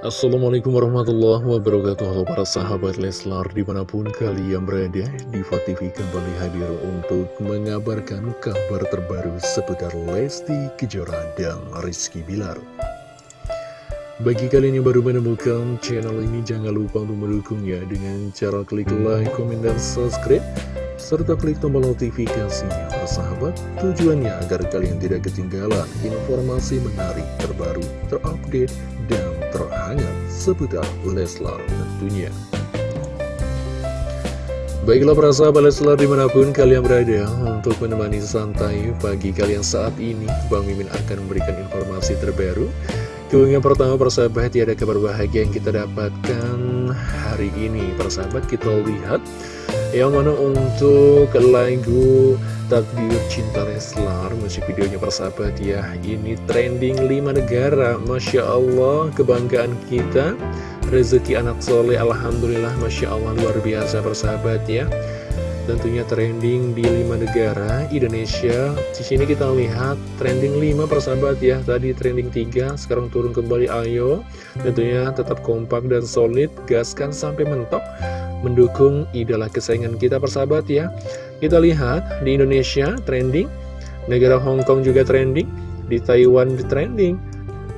Assalamualaikum warahmatullahi wabarakatuh. Halo para sahabat Leslar di mana pun kalian berada Diva TV kembali hadir untuk mengabarkan kabar terbaru seputar Lesti Kejora dan Rizky Bilar. Bagi kalian yang baru menemukan channel ini jangan lupa untuk mendukungnya dengan cara klik like, komen, dan subscribe serta klik tombol notifikasinya persahabat tujuannya agar kalian tidak ketinggalan informasi menarik terbaru terupdate dan terhangat seputar Leslar tentunya. Baiklah para sahabat Leslar di mana pun kalian berada untuk menemani santai pagi kalian saat ini Bang Mimin akan memberikan informasi terbaru. Keunggahan pertama persahabat ya ada kabar bahagia yang kita dapatkan hari ini. Persahabat kita lihat yang mana untuk lagu Takdir Cinta Leslar Musik videonya persahabat ya. Ini trending 5 negara Masya Allah kebanggaan kita. Rezeki anak soleh Alhamdulillah Masya Allah luar biasa persahabat ya. Tentunya trending di 5 negara Indonesia. Di sini kita lihat trending 5 persahabat ya. Tadi trending 3 sekarang turun kembali ayo. Tentunya tetap kompak dan solid Gaskan sampai mentok mendukung idola kesayangan kita persahabat ya. Kita lihat di Indonesia trending Negara Hong Kong juga trending Di Taiwan trending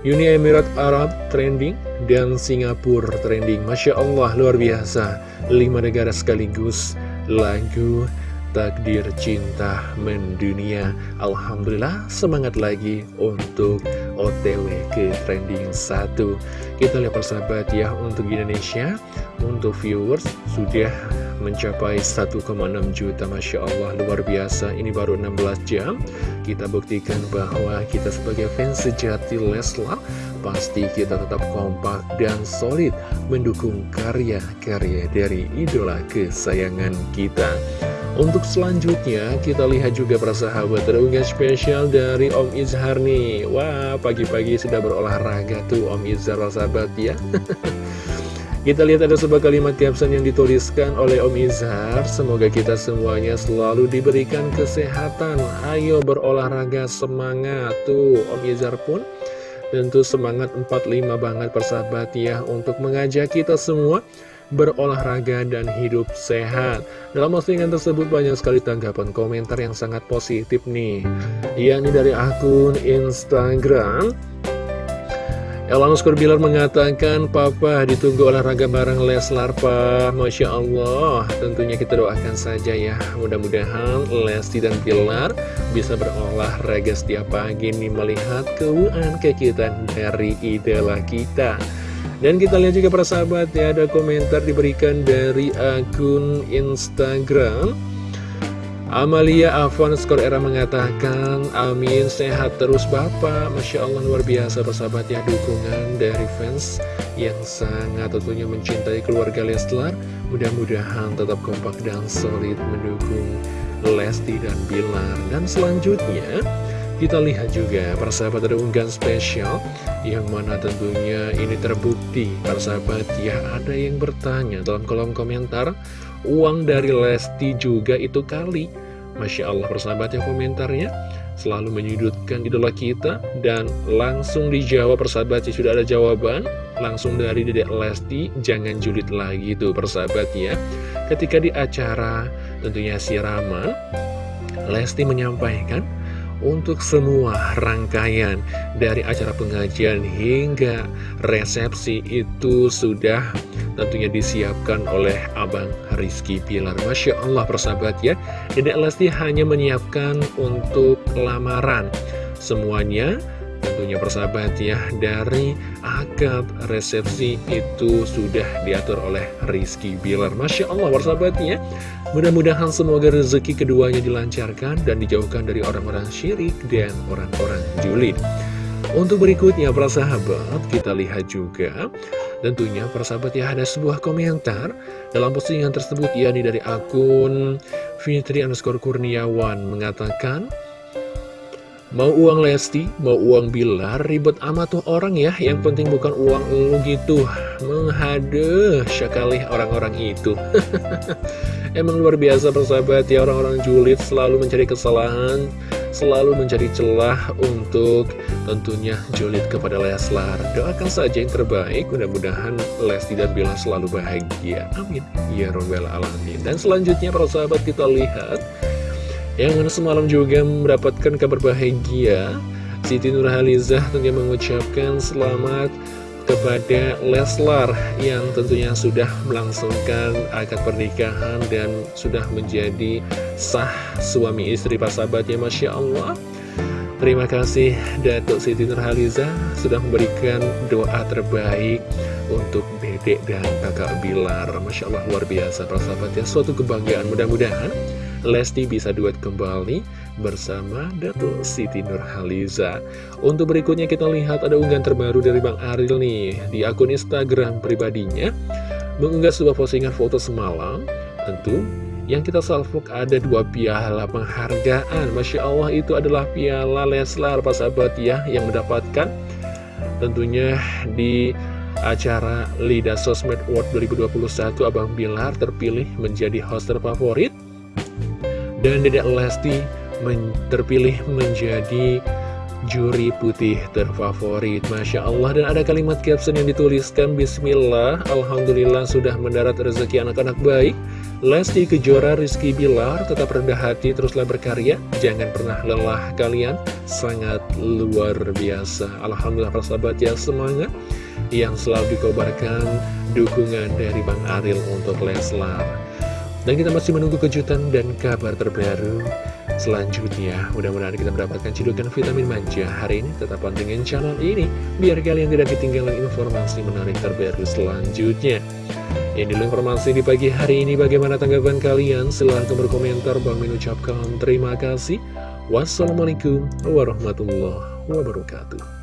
Uni Emirat Arab trending Dan Singapura trending. Masya Allah luar biasa. 5 negara sekaligus lagu takdir cinta mendunia. Alhamdulillah semangat lagi untuk OTW ke trending 1 Kita lihat persahabat ya untuk Indonesia Untuk viewers sudah mencapai 1,6 juta Masya Allah luar biasa. Ini baru 16 jam. Kita buktikan bahwa kita sebagai fans sejati Leslar Pasti kita tetap kompak dan solid Mendukung karya-karya dari idola kesayangan kita untuk selanjutnya, kita lihat juga para sahabat terunggah spesial dari Om Izhar nih. Wah, pagi-pagi sudah berolahraga tuh Om Izhar, sahabat ya. kita lihat ada sebuah kalimat caption yang dituliskan oleh Om Izhar. Semoga kita semuanya selalu diberikan kesehatan. Ayo berolahraga semangat. Tuh, Om Izhar pun tentu semangat 45 banget persahabat ya untuk mengajak kita semua berolahraga dan hidup sehat. Dalam postingan tersebut banyak sekali tanggapan komentar yang sangat positif nih. Ini dari akun Instagram. Elanus Kurbilar mengatakan, Papa ditunggu olahraga bareng Leslar, Pak. Masya Allah. Tentunya kita doakan saja ya. Mudah-mudahan Lesti dan Pilar bisa berolahraga setiap pagi nih melihat keuangan kekitan dari idola kita. Dan kita lihat juga para sahabat ya ada komentar diberikan dari akun Instagram Amalia Afan skor era mengatakan Amin sehat terus Bapak. Masya Allah luar biasa persahabat ya dukungan dari fans yang sangat tentunya mencintai keluarga Leslar. Mudah-mudahan tetap kompak dan solid mendukung Lesti dan Bilar. Dan selanjutnya kita lihat juga persahabat ada unggahan spesial Yang mana tentunya ini terbukti. Persahabat ya ada yang bertanya dalam kolom komentar Uang dari Lesti juga itu kali? Masya Allah persahabat ya komentarnya Selalu menyudutkan idola kita Dan langsung dijawab persahabat ya sudah ada jawaban. Langsung dari dedek Lesti Jangan julid lagi tuh persahabat ya. Ketika di acara tentunya siraman Lesti menyampaikan untuk semua rangkaian dari acara pengajian hingga resepsi itu sudah tentunya disiapkan oleh Abang Rizky Pilar. Masya Allah persahabat ya, Dedek Lesti hanya menyiapkan untuk lamaran. Semuanya tentunya persahabat ya dari akad resepsi itu sudah diatur oleh Rizky Bilar. Masya Allah persahabat ya. Mudah-mudahan semoga rezeki keduanya dilancarkan dan dijauhkan dari orang-orang syirik dan orang-orang julid. Untuk berikutnya para sahabat kita lihat juga. Tentunya para sahabat ya ada sebuah komentar dalam postingan tersebut yakni dari akun Fitri underscore Kurniawan mengatakan Mau uang Lesti, mau uang Bilar, ribet amat tuh orang ya Yang penting bukan uang lu gitu Menghade sekali orang-orang itu Emang luar biasa persahabat ya Orang-orang julid selalu mencari kesalahan selalu menjadi celah untuk tentunya julid kepada Leslar. Doakan saja yang terbaik, mudah-mudahan Lesti dan Bilar selalu bahagia. Amin. Ya Robbal Alamin. Dan selanjutnya para sahabat kita lihat, yang semalam juga mendapatkan kabar bahagia, Siti Nurhalizah tentunya mengucapkan selamat kepada Leslar yang tentunya sudah melangsungkan akad pernikahan dan sudah menjadi sah suami istri pasabatnya Masya Allah. Terima kasih Datuk Siti Nurhaliza sudah memberikan doa terbaik untuk dedek dan kakak Bilar. Masya Allah luar biasa persahabatnya suatu kebanggaan mudah-mudahan Lesti bisa duet kembali bersama Datuk Siti Nurhaliza. Untuk berikutnya kita lihat ada unggahan terbaru dari Bang Aril nih Di akun Instagram pribadinya. Mengunggah sebuah postingan foto semalam Tentu yang kita salvok ada dua piala penghargaan. Masya Allah itu adalah piala Leslar Pak sahabat ya Yang mendapatkan. Tentunya di acara Lida Sosmed Award 2021 Abang Bilar terpilih menjadi host terfavorit dan Dedek Lesti men terpilih menjadi juri putih terfavorit Masya Allah. Dan ada kalimat caption yang dituliskan Bismillah Alhamdulillah sudah mendarat rezeki anak-anak baik. Lesti Kejora Rizky Bilar tetap rendah hati teruslah berkarya. Jangan pernah lelah kalian. Sangat luar biasa. Alhamdulillah persahabat ya semangat Yang selalu dikobarkan dukungan dari Bang Aril untuk Leslar dan kita masih menunggu kejutan dan kabar terbaru selanjutnya. Mudah-mudahan kita mendapatkan cidukan vitamin manja hari ini. Tetap pantengin channel ini, biar kalian tidak ketinggalan informasi menarik terbaru selanjutnya. Ini informasi di pagi hari ini. Bagaimana tanggapan kalian? Silahkan berkomentar. Bang Min ucapkan terima kasih. Wassalamualaikum warahmatullahi wabarakatuh.